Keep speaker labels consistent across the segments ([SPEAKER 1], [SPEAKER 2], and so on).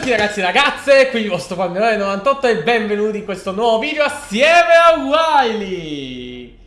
[SPEAKER 1] tutti ragazzi e ragazze, qui il vostro Panderone 98 e benvenuti in questo nuovo video assieme a Wiley.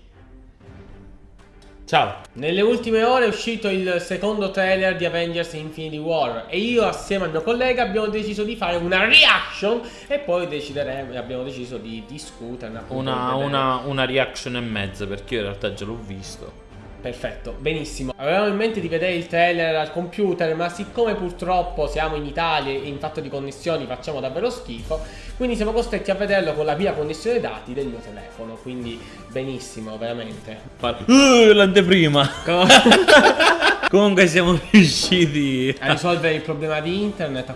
[SPEAKER 1] Ciao. Nelle ultime ore è uscito il secondo trailer di Avengers Infinity War E io assieme al mio collega abbiamo deciso di fare una reaction E poi decideremo, abbiamo deciso di discuterne
[SPEAKER 2] una, una, una reaction e mezza perché io in realtà già l'ho visto
[SPEAKER 1] Perfetto, benissimo. Avevamo in mente di vedere il trailer al computer, ma siccome purtroppo siamo in Italia e in fatto di connessioni facciamo davvero schifo, quindi siamo costretti a vederlo con la via connessione dati del mio telefono. Quindi benissimo, veramente.
[SPEAKER 2] Uh, l'anteprima. Comunque siamo riusciti
[SPEAKER 1] a risolvere il problema di internet.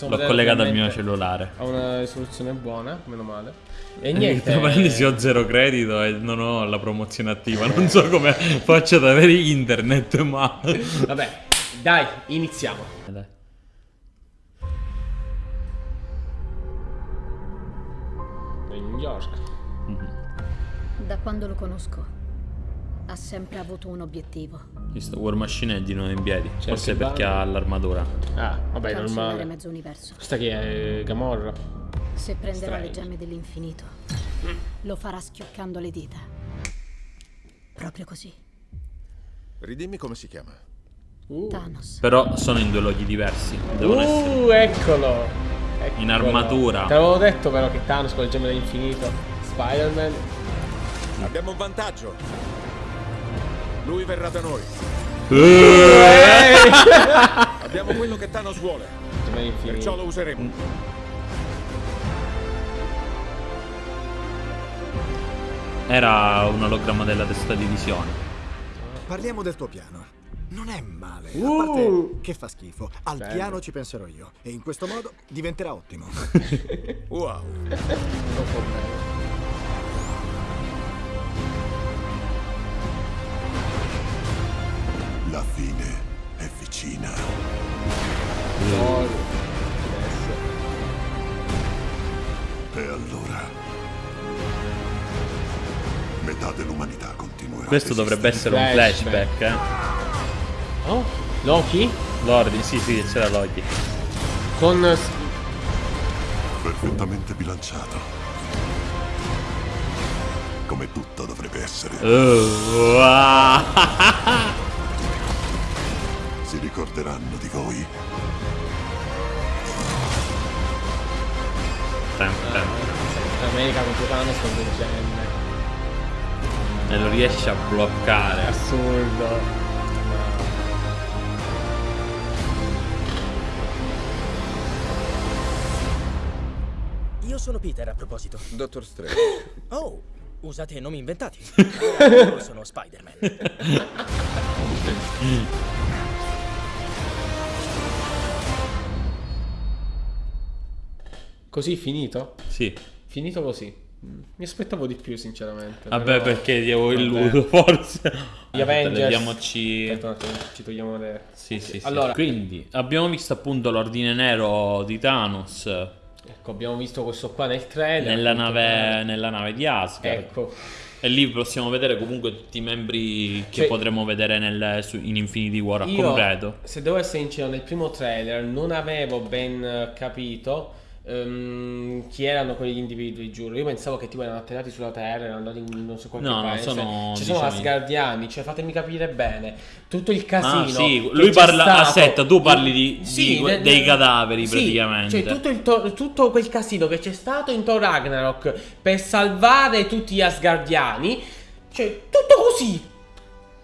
[SPEAKER 2] L'ho collegato al mio cellulare.
[SPEAKER 1] Ha una risoluzione buona, meno male. E
[SPEAKER 2] niente. Tra parentesi ho zero credito e non ho la promozione attiva. Non so come faccio ad avere internet, ma.
[SPEAKER 1] Vabbè, dai, iniziamo. Dai. New York.
[SPEAKER 3] Da quando lo conosco, ha sempre avuto un obiettivo.
[SPEAKER 2] Questo War Machine è di nuovo in piedi. Certo, Forse perché ha l'armatura.
[SPEAKER 1] Ah, vabbè, normale. mezzo universo. Questa chi è? Gamorra.
[SPEAKER 3] Se prenderà Strange. le gemme dell'infinito, lo farà schioccando le dita. Proprio così.
[SPEAKER 4] Ridimmi come si chiama.
[SPEAKER 3] Uh. Thanos.
[SPEAKER 2] Però sono in due luoghi diversi.
[SPEAKER 1] Devono uh, essere... eccolo. eccolo.
[SPEAKER 2] In armatura.
[SPEAKER 1] Te l'avevo detto però che Thanos con le gemme dell'infinito. Spider-Man.
[SPEAKER 4] Abbiamo un vantaggio. Lui verrà da noi. Abbiamo quello che Thanos vuole. Perciò lo useremo.
[SPEAKER 2] Era un ologramma della testa di visione.
[SPEAKER 5] Parliamo del tuo piano. Non è male, uh. a parte che fa schifo. Al Bello. piano ci penserò io. E in questo modo diventerà ottimo.
[SPEAKER 4] wow.
[SPEAKER 6] La fine è vicina.
[SPEAKER 1] No.
[SPEAKER 6] E allora metà dell'umanità continuerà.
[SPEAKER 2] Questo dovrebbe essere un flashback, eh.
[SPEAKER 1] Oh? Loki?
[SPEAKER 2] Lordi, sì, sì, c'era Loki.
[SPEAKER 1] Con...
[SPEAKER 6] Perfettamente bilanciato. Come tutto dovrebbe essere.
[SPEAKER 2] Oh, wow.
[SPEAKER 6] si ricorderanno di voi.
[SPEAKER 1] America contro Thanos con del genere
[SPEAKER 2] e lo riesce a bloccare.
[SPEAKER 1] Assurdo.
[SPEAKER 7] Io sono Peter a proposito.
[SPEAKER 4] Dottor Strange.
[SPEAKER 7] Oh, usate nomi inventati. Io sono Spider-Man.
[SPEAKER 1] Così finito?
[SPEAKER 2] Sì.
[SPEAKER 1] Finito così. Mi aspettavo di più, sinceramente.
[SPEAKER 2] Vabbè, però... perché ti avevo illuso, forse.
[SPEAKER 1] Gli Avengers.
[SPEAKER 2] Togliamoci.
[SPEAKER 1] ci togliamo le.
[SPEAKER 2] Sì, sì, sì. Allora, quindi abbiamo visto appunto l'ordine nero di Thanos.
[SPEAKER 1] Ecco, abbiamo visto questo qua nel trailer.
[SPEAKER 2] Nella, nave, nella nave di Asgard.
[SPEAKER 1] Ecco.
[SPEAKER 2] E lì possiamo vedere comunque tutti i membri che cioè, potremo vedere nel, su, in Infinity War a io, completo.
[SPEAKER 1] Se devo essere sincero, nel primo trailer non avevo ben capito Um, chi erano quegli individui, giuro. Io pensavo che tipo erano atterrati sulla Terra, erano andati in non so qualche
[SPEAKER 2] no,
[SPEAKER 1] paese.
[SPEAKER 2] Sono,
[SPEAKER 1] Ci sono Asgardiani, cioè fatemi capire bene. Tutto il casino. Ah,
[SPEAKER 2] sì. Lui parla a setta, tu parli di, sì, di, de, dei cadaveri sì, praticamente.
[SPEAKER 1] Cioè tutto, il tutto quel casino che c'è stato in Thor Ragnarok per salvare tutti gli Asgardiani. Cioè, tutto così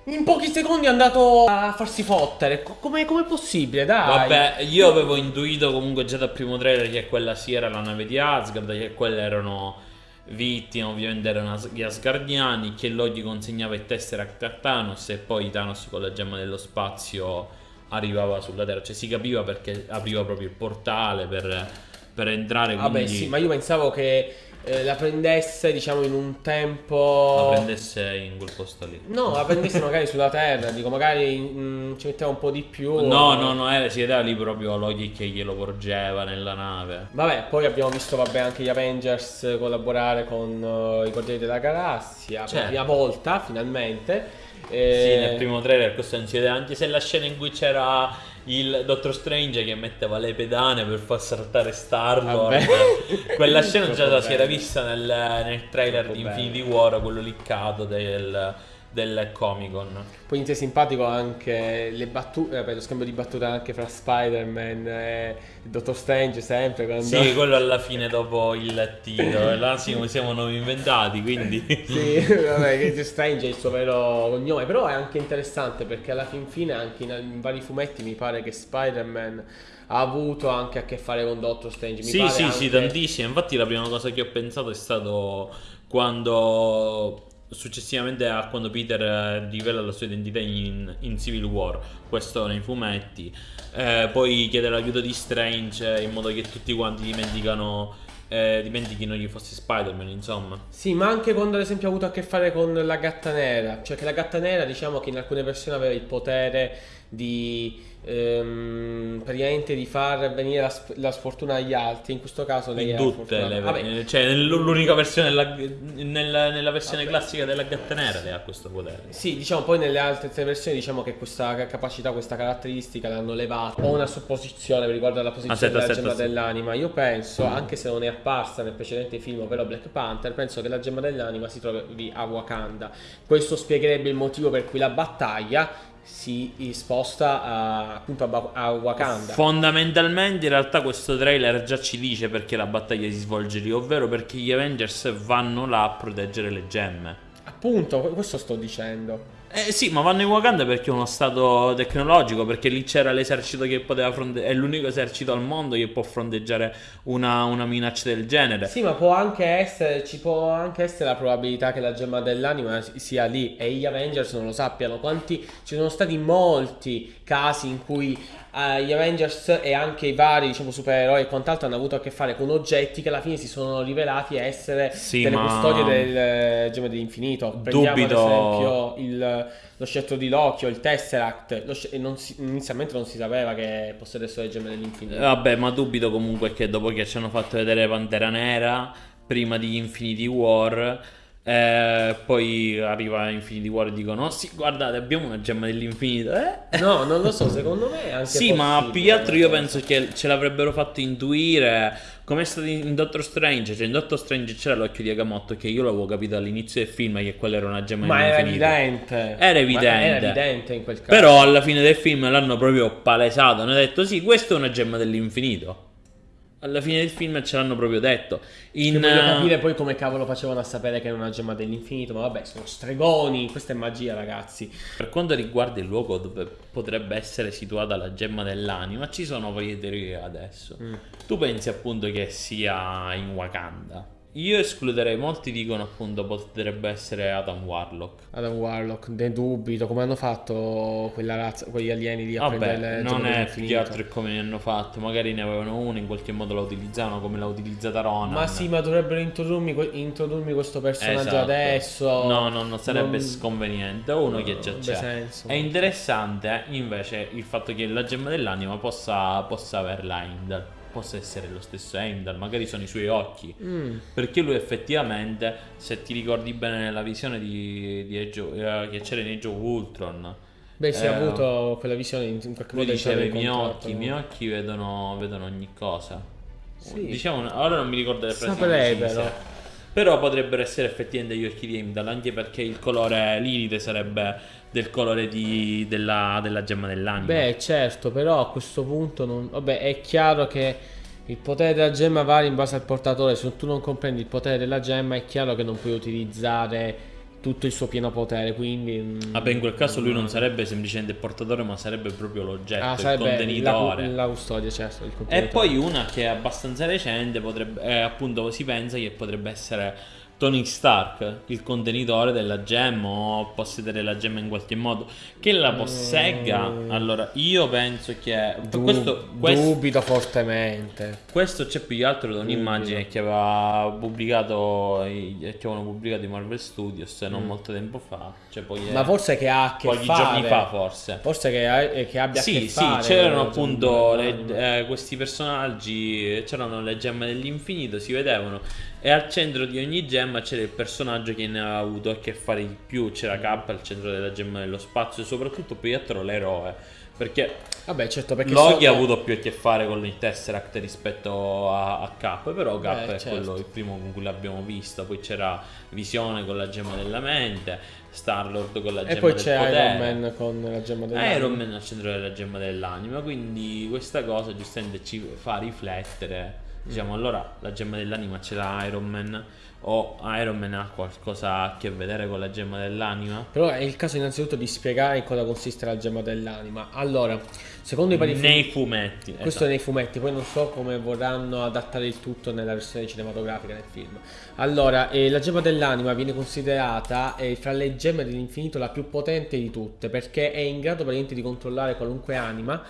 [SPEAKER 1] in pochi secondi è andato a farsi fottere. Come è possibile? Dai.
[SPEAKER 2] Vabbè, io avevo intuito comunque già dal primo trailer che quella sì era la nave di Asgard, che quelle erano vittime, ovviamente erano gli Asgardiani, che Loki consegnava il Tesseract a Thanos e poi Thanos con la gemma dello spazio arrivava sulla Terra. Cioè si capiva perché apriva proprio il portale per, per entrare.
[SPEAKER 1] Vabbè
[SPEAKER 2] quindi...
[SPEAKER 1] sì, ma io pensavo che eh, la prendesse diciamo in un tempo
[SPEAKER 2] la prendesse in quel posto lì.
[SPEAKER 1] No la prendesse magari sulla terra dico magari mh, mm, ci metteva un po' di più
[SPEAKER 2] no no no era, si vedeva lì proprio Loki che glielo porgeva nella nave.
[SPEAKER 1] Vabbè poi abbiamo visto vabbè anche gli Avengers collaborare con uh, i Guardiani della Galassia certo. per la prima volta finalmente.
[SPEAKER 2] E... sì nel primo trailer questo non si vede anche se la scena in cui c'era il Dottor Strange che metteva le pedane per far saltare Star-Lord. Quella scena già si era
[SPEAKER 1] bello.
[SPEAKER 2] vista nel, nel trailer di
[SPEAKER 1] bello.
[SPEAKER 2] Infinity War, quello liccato del, del Comic Con.
[SPEAKER 1] Poi inizia simpatico anche le battute, vabbè, lo scambio di battute anche fra Spider-Man e il Dottor Strange sempre. Quando...
[SPEAKER 2] Sì, quello alla fine dopo il titolo. E là sì, siamo noi inventati, quindi...
[SPEAKER 1] Sì, vabbè, che Strange è il suo vero cognome, però è anche interessante perché alla fin fine anche in, in vari fumetti mi pare che Spider-Man ha avuto anche a che fare con Doctor Strange. Mi
[SPEAKER 2] Sì, sì,
[SPEAKER 1] anche...
[SPEAKER 2] sì, tantissimo. Infatti la prima cosa che ho pensato è stato quando successivamente a quando Peter eh, rivela la sua identità in, in Civil War, questo nei fumetti, eh, poi chiede l'aiuto di Strange in modo che tutti quanti dimenticano eh, dimentichino chi fosse Spider-Man, insomma.
[SPEAKER 1] Sì, ma anche quando ad esempio ha avuto a che fare con la gatta nera, cioè che la gatta nera diciamo che in alcune versioni aveva il potere di ehm, praticamente di far venire la, la sfortuna agli altri, in questo caso lei
[SPEAKER 2] In tutte le
[SPEAKER 1] Vabbè,
[SPEAKER 2] cioè l'unica versione della, nella, nella versione classica della gatta nera lei ha questo potere.
[SPEAKER 1] Sì, diciamo poi nelle altre tre versioni diciamo che questa ca- capacità, questa caratteristica l'hanno levata. Ho una supposizione riguardo alla posizione
[SPEAKER 2] Aspetta,
[SPEAKER 1] della
[SPEAKER 2] aspetta,
[SPEAKER 1] gemma
[SPEAKER 2] aspetta.
[SPEAKER 1] dell'anima. Io penso, anche se non è apparsa nel precedente film, ovvero Black Panther, penso che la gemma dell'anima si trovi a Wakanda. Questo spiegherebbe il motivo per cui la battaglia si sposta a, appunto a, a Wakanda.
[SPEAKER 2] Fondamentalmente in realtà questo trailer già ci dice perché la battaglia si svolge lì, ovvero perché gli Avengers vanno là a proteggere le gemme.
[SPEAKER 1] appunto, questo sto dicendo.
[SPEAKER 2] Eh sì, ma vanno in Wakanda perché è uno stato tecnologico, perché lì c'era l'esercito che poteva fronteggiare, è l'unico esercito al mondo che può fronteggiare una, una minaccia del genere.
[SPEAKER 1] Sì, ma può anche essere, ci può anche essere la probabilità che la gemma dell'anima sia lì e gli Avengers non lo sappiano. Quanti ci sono stati molti casi in cui eh, gli Avengers e anche i vari, diciamo, supereroi e quant'altro hanno avuto a che fare con oggetti che alla fine si sono rivelati essere
[SPEAKER 2] Sì,
[SPEAKER 1] delle
[SPEAKER 2] ma-
[SPEAKER 1] custodie del eh, gemma dell'infinito. Prendiamo
[SPEAKER 2] Dubito-
[SPEAKER 1] ad esempio il, lo scettro di Loki o il Tesseract. E non si- inizialmente non si sapeva che possedessero le gemme dell'infinito.
[SPEAKER 2] Vabbè, ma dubito comunque che dopo che ci hanno fatto vedere Pantera Nera, prima di Infinity War, eh, poi arriva Infinity War e dicono: "Oh sì, guardate, abbiamo una gemma dell'infinito. Eh?
[SPEAKER 1] No, non lo so, secondo me è anche
[SPEAKER 2] Sì, ma più che altro io penso che ce l'avrebbero fatto intuire come è stato in Doctor Strange. Cioè, in Doctor Strange c'era l'occhio di Agamotto che io l'avevo capito all'inizio del film che quella era una gemma
[SPEAKER 1] Ma era
[SPEAKER 2] dell'infinito.
[SPEAKER 1] evidente.
[SPEAKER 2] Era
[SPEAKER 1] Ma
[SPEAKER 2] evidente.
[SPEAKER 1] Era evidente in quel caso.
[SPEAKER 2] Però alla fine del film l'hanno proprio palesato. Hanno detto: Sì, questa è una gemma dell'infinito. Alla fine del film ce l'hanno proprio detto. In,
[SPEAKER 1] Che voglio
[SPEAKER 2] eh,
[SPEAKER 1] capire poi come cavolo facevano a sapere che era una gemma dell'infinito. Ma vabbè, sono stregoni. Questa è magia, ragazzi.
[SPEAKER 2] Per quanto riguarda il luogo dove potrebbe essere situata la gemma dell'anima, ci sono varie teorie adesso.
[SPEAKER 1] Mm.
[SPEAKER 2] Tu pensi appunto che sia in Wakanda? Io escluderei, molti dicono appunto potrebbe essere Adam Warlock.
[SPEAKER 1] Adam Warlock, ne dubito. Come hanno fatto quella razza, quegli alieni a
[SPEAKER 2] Vabbè, non è più che altro come ne hanno fatto. Magari ne avevano uno, in qualche modo la utilizzavano come l'ha utilizzata Ronan.
[SPEAKER 1] Ma sì, ma dovrebbero introdurmi, introdurmi questo personaggio
[SPEAKER 2] Esatto.
[SPEAKER 1] adesso.
[SPEAKER 2] No, no, non sarebbe
[SPEAKER 1] Non-
[SPEAKER 2] sconveniente. Uno che già c'è.
[SPEAKER 1] senso.
[SPEAKER 2] È interessante invece il fatto che la gemma dell'anima possa, possa averla Heimdall. Possa essere lo stesso Heimdall, magari sono i suoi occhi.
[SPEAKER 1] Mm.
[SPEAKER 2] Perché lui effettivamente, se ti ricordi bene nella visione di, di Age eh, che c'era in Age of Ultron,
[SPEAKER 1] Beh, si è
[SPEAKER 2] Eh,
[SPEAKER 1] avuto quella visione in, qualche
[SPEAKER 2] lui
[SPEAKER 1] modo
[SPEAKER 2] diceva i miei occhi, i miei occhi vedono, vedono ogni cosa.
[SPEAKER 1] Sì.
[SPEAKER 2] Diciamo, ora non mi ricordo le precise.
[SPEAKER 1] però.
[SPEAKER 2] Però potrebbero essere effettivamente gli occhi di Heimdall, anche perché il colore liride sarebbe del colore di- della, della gemma dell'anima.
[SPEAKER 1] Beh, certo, però a questo punto non... Vabbè, è chiaro che il potere della gemma varia in base al portatore. Se tu non comprendi il potere della gemma, è chiaro che non puoi utilizzare tutto il suo pieno potere. Quindi. mm,
[SPEAKER 2] Vabbè, in quel caso lui non sarebbe semplicemente il portatore, ma sarebbe proprio l'oggetto,
[SPEAKER 1] Ah,
[SPEAKER 2] il
[SPEAKER 1] sarebbe la,
[SPEAKER 2] contenitore.
[SPEAKER 1] la custodia, certo. Il
[SPEAKER 2] E poi una che è abbastanza recente, potrebbe, eh, appunto si pensa che potrebbe essere Tony Stark, il contenitore della gemma o possedere la gemma in qualche modo, che la possegga. Allora, io penso che
[SPEAKER 1] Du-
[SPEAKER 2] questo, questo,
[SPEAKER 1] Dubito fortemente.
[SPEAKER 2] questo c'è più che altro da un'immagine che aveva pubblicato che avevano pubblicato i Marvel Studios non molto tempo fa, cioè poi
[SPEAKER 1] Mm. Ma forse che ha a che
[SPEAKER 2] pochi
[SPEAKER 1] fare.
[SPEAKER 2] giorni fa forse.
[SPEAKER 1] Forse che, ha- eh, che abbia a
[SPEAKER 2] Sì,
[SPEAKER 1] che
[SPEAKER 2] sì,
[SPEAKER 1] fare.
[SPEAKER 2] c'erano
[SPEAKER 1] con la
[SPEAKER 2] appunto le- eh, questi personaggi, c'erano le gemme dell'infinito, si vedevano e al centro di ogni gemma c'era il personaggio che ne aveva avuto a che fare di più, c'era K al centro della gemma dello spazio e soprattutto poi altro l'eroe. Perché
[SPEAKER 1] Vabbè, certo, perché
[SPEAKER 2] Loki
[SPEAKER 1] sono-
[SPEAKER 2] ha avuto più a che fare con il Tesseract rispetto a, a Cap, però Cap
[SPEAKER 1] Beh,
[SPEAKER 2] è
[SPEAKER 1] certo.
[SPEAKER 2] quello il primo con cui l'abbiamo visto. Poi c'era Visione con la gemma della mente, Star-Lord con la gemma
[SPEAKER 1] E poi
[SPEAKER 2] del
[SPEAKER 1] c'è
[SPEAKER 2] potere.
[SPEAKER 1] Iron Man con la gemma dell'anima.
[SPEAKER 2] Iron Man al centro della gemma dell'anima, quindi questa cosa giustamente ci fa riflettere. Diciamo, allora la gemma dell'anima ce l'ha Iron Man o Iron Man ha qualcosa a che vedere con la gemma dell'anima?
[SPEAKER 1] Però è il caso innanzitutto di spiegare in cosa consiste la gemma dell'anima. Allora, secondo i vari
[SPEAKER 2] Nei
[SPEAKER 1] film-
[SPEAKER 2] fumetti.
[SPEAKER 1] Questo
[SPEAKER 2] esatto.
[SPEAKER 1] nei fumetti, poi non so come vorranno adattare il tutto nella versione cinematografica del film. Allora, eh, la gemma dell'anima viene considerata eh, fra le gemme dell'infinito la più potente di tutte, perché è in grado praticamente di controllare qualunque anima.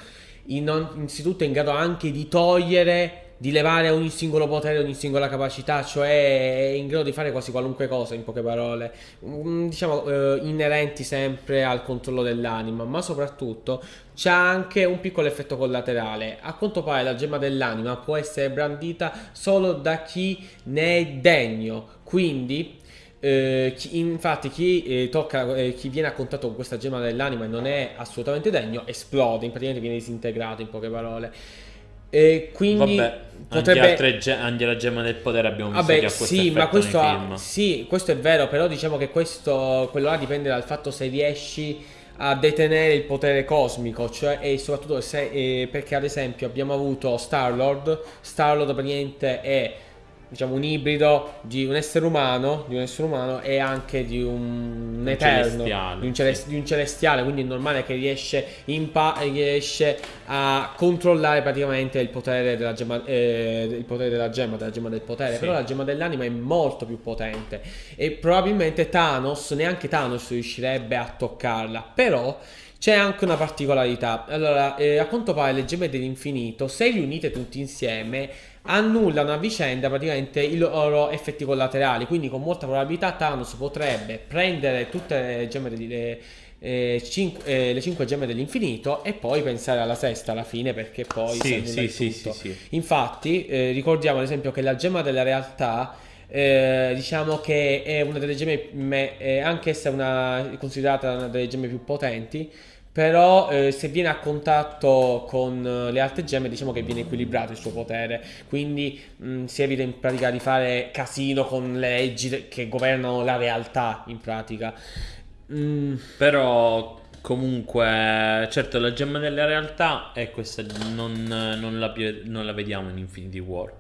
[SPEAKER 1] In, innanzitutto è in grado anche di togliere, di levare ogni singolo potere, ogni singola capacità, cioè è in grado di fare quasi qualunque cosa, in poche parole. Mm, diciamo eh, inerenti sempre al controllo dell'anima, ma soprattutto c'ha anche un piccolo effetto collaterale. A quanto pare la gemma dell'anima può essere brandita solo da chi ne è degno, quindi eh, chi- infatti chi eh, tocca eh, chi viene a contatto con questa gemma dell'anima e non è assolutamente degno esplode, praticamente viene disintegrato in poche parole. E quindi
[SPEAKER 2] Vabbè,
[SPEAKER 1] potrebbe
[SPEAKER 2] anche, ge- anche la gemma del potere abbiamo visto che
[SPEAKER 1] Vabbè,
[SPEAKER 2] ha questo
[SPEAKER 1] sì, ma questo, ha- sì, questo è vero, però diciamo che questo, quello là dipende dal fatto se riesci a detenere il potere cosmico, cioè e soprattutto se, eh, perché ad esempio abbiamo avuto Star-Lord, Star-Lord praticamente è diciamo un ibrido di un essere umano, di un essere umano e anche di un,
[SPEAKER 2] Un
[SPEAKER 1] eterno, di un,
[SPEAKER 2] sì.
[SPEAKER 1] di un celestiale, quindi è normale che riesce, riesce a controllare praticamente il potere della gemma, eh, il potere della gemma, della gemma del potere,
[SPEAKER 2] Sì.
[SPEAKER 1] però la gemma dell'anima è molto più potente e probabilmente Thanos, neanche Thanos riuscirebbe a toccarla, però c'è anche una particolarità. Allora, eh, a quanto pare le gemme dell'infinito, se riunite tutti insieme, annullano a vicenda praticamente i loro effetti collaterali. Quindi, con molta probabilità, Thanos potrebbe prendere tutte le gemme le, eh, cinque, eh, le cinque gemme dell'infinito e poi pensare alla sesta alla fine perché poi si
[SPEAKER 2] Sì, sì, sì, sì.
[SPEAKER 1] Infatti, eh, ricordiamo ad esempio che la gemma della realtà, eh, diciamo che è una delle gemme, me- è anche essa una, considerata una delle gemme più potenti. Però eh, se viene a contatto con eh, le altre gemme diciamo che viene equilibrato il suo potere Quindi mh, si evita in pratica di fare casino con le leggi che governano la realtà in pratica Mm,
[SPEAKER 2] Però comunque, certo, la gemma della realtà è questa, non, non la, non la vediamo in Infinity War.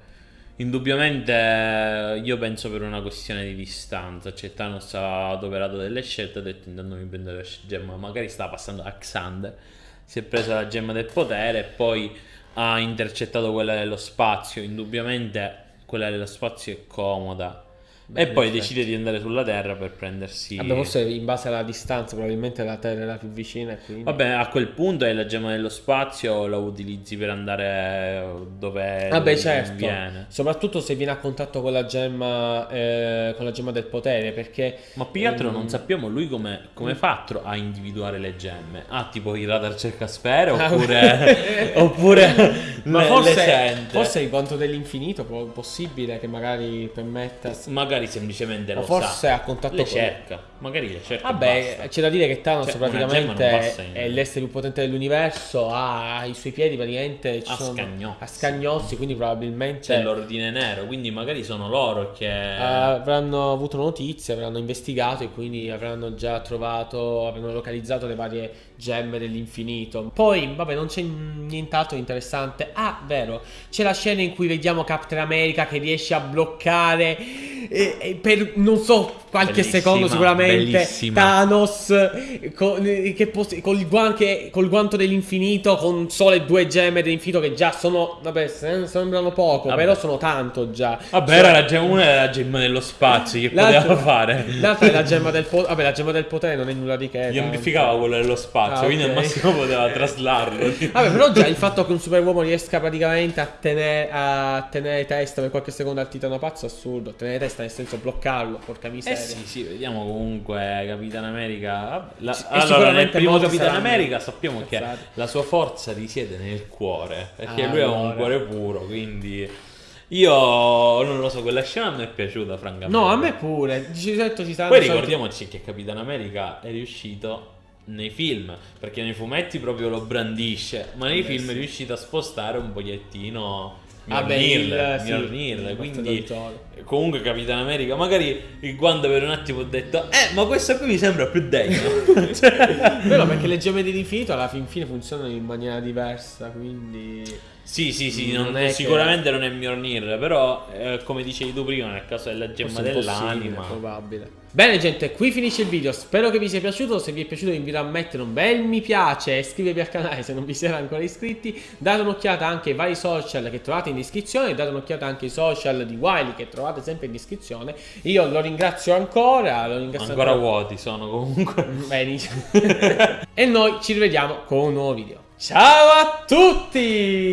[SPEAKER 2] Indubbiamente io penso per una questione di distanza, cioè Thanos ha adoperato delle scelte, ha detto intanto mi prendo la gemma, magari stava passando a Xander, si è presa la gemma del potere e poi ha intercettato quella dello spazio, indubbiamente quella dello spazio è comoda.
[SPEAKER 1] Beh,
[SPEAKER 2] e poi decide di andare sulla Terra per prendersi...
[SPEAKER 1] Vabbè forse in base alla distanza probabilmente la Terra è la più vicina quindi...
[SPEAKER 2] Vabbè, a quel punto è la gemma dello spazio, la utilizzi per andare dove
[SPEAKER 1] Vabbè,
[SPEAKER 2] dove
[SPEAKER 1] certo.
[SPEAKER 2] conviene.
[SPEAKER 1] Soprattutto se viene a contatto con la gemma, eh, con la gemma del potere, perché
[SPEAKER 2] Ma più che altro
[SPEAKER 1] Mm.
[SPEAKER 2] non sappiamo lui come, come fa a individuare le gemme. Ah, tipo il radar cercasfere
[SPEAKER 1] Ah,
[SPEAKER 2] oppure, oppure
[SPEAKER 1] Ma
[SPEAKER 2] le- le
[SPEAKER 1] forse,
[SPEAKER 2] sente.
[SPEAKER 1] forse il quanto dell'infinito è possibile che magari permetta.
[SPEAKER 2] magari semplicemente lo
[SPEAKER 1] forse
[SPEAKER 2] sa.
[SPEAKER 1] a contatto
[SPEAKER 2] le
[SPEAKER 1] con-
[SPEAKER 2] cerca. Magari le cerca.
[SPEAKER 1] Vabbè, c'è da dire che Thanos
[SPEAKER 2] Cioè,
[SPEAKER 1] praticamente
[SPEAKER 2] in-
[SPEAKER 1] è l'essere più potente dell'universo, ha i suoi piedi praticamente ci
[SPEAKER 2] A
[SPEAKER 1] sono-
[SPEAKER 2] scagnozzi.
[SPEAKER 1] a scagnozzi, quindi probabilmente
[SPEAKER 2] c'è l'ordine nero, quindi magari sono loro che
[SPEAKER 1] Eh, avranno avuto notizie, avranno investigato e quindi avranno già trovato, avranno localizzato le varie gemme dell'infinito. Poi, vabbè, non c'è nient'altro interessante. Ah, vero, c'è la scena in cui vediamo Captain America che riesce a bloccare eh, eh, per non so qualche
[SPEAKER 2] Bellissima,
[SPEAKER 1] secondo sicuramente
[SPEAKER 2] bellissima.
[SPEAKER 1] Thanos con, che pos- col, guan- col guanto dell'infinito con sole due gemme dell'infinito che già sono, vabbè, sem- sembrano poco,
[SPEAKER 2] Vabbè.
[SPEAKER 1] però sono tanto già.
[SPEAKER 2] Vabbè,
[SPEAKER 1] Cioè-
[SPEAKER 2] era la gemma, una era la gemma dello spazio, che poteva fare?
[SPEAKER 1] L'altra è la gemma del potere. Vabbè, la gemma del potere non è nulla di che.
[SPEAKER 2] Gli amplificava quello dello spazio,
[SPEAKER 1] Ah,
[SPEAKER 2] quindi al
[SPEAKER 1] ok.
[SPEAKER 2] massimo poteva traslarlo.
[SPEAKER 1] Vabbè, però già il fatto che un superuomo riesca praticamente a tenere, a tenere testa per qualche secondo al titano pazzo è assurdo. Tenere testa nel senso bloccarlo, porca
[SPEAKER 2] Eh
[SPEAKER 1] miseria.
[SPEAKER 2] sì, sì, vediamo comunque Capitan America. la-
[SPEAKER 1] Sì,
[SPEAKER 2] allora, nel
[SPEAKER 1] sicuramente
[SPEAKER 2] primo Capitan America sappiamo che
[SPEAKER 1] apprezzati.
[SPEAKER 2] la sua forza risiede nel cuore. Perché
[SPEAKER 1] Ah,
[SPEAKER 2] lui ha un cuore puro, quindi. Io non lo so, quella scena mi è piaciuta, francamente.
[SPEAKER 1] No, a me pure. Di certo ci
[SPEAKER 2] Poi ricordiamoci che Capitan America è riuscito nei film, perché nei fumetti proprio lo brandisce, ma nei
[SPEAKER 1] Beh,
[SPEAKER 2] film
[SPEAKER 1] sì.
[SPEAKER 2] è riuscito a spostare un pochettino
[SPEAKER 1] Vabbè,
[SPEAKER 2] Mjolnir,
[SPEAKER 1] sì,
[SPEAKER 2] Mjolnir, quindi comunque Capitan America, magari il guanto per un attimo ho detto "Eh, ma questo qui mi sembra più degno". Cioè,
[SPEAKER 1] Vero, perché le gemme dell'infinito alla fin fine funzionano in maniera diversa, quindi...
[SPEAKER 2] Sì, sì, sì,
[SPEAKER 1] Non
[SPEAKER 2] non-
[SPEAKER 1] è che-
[SPEAKER 2] sicuramente non è Mjolnir, però eh, come dicevi tu prima, nel caso della gemma dell'anima,
[SPEAKER 1] probabile. Bene gente, qui finisce il video, spero che vi sia piaciuto, se vi è piaciuto vi invito a mettere un bel mi piace iscrivervi al canale se non vi siete ancora iscritti, date un'occhiata anche ai vari social che trovate in descrizione, date un'occhiata anche ai social di Wiley che trovate sempre in descrizione, io lo ringrazio ancora, lo ringrazio
[SPEAKER 2] ancora vuoti sono comunque.
[SPEAKER 1] Benissimo. e noi ci rivediamo con un nuovo video. Ciao a tutti!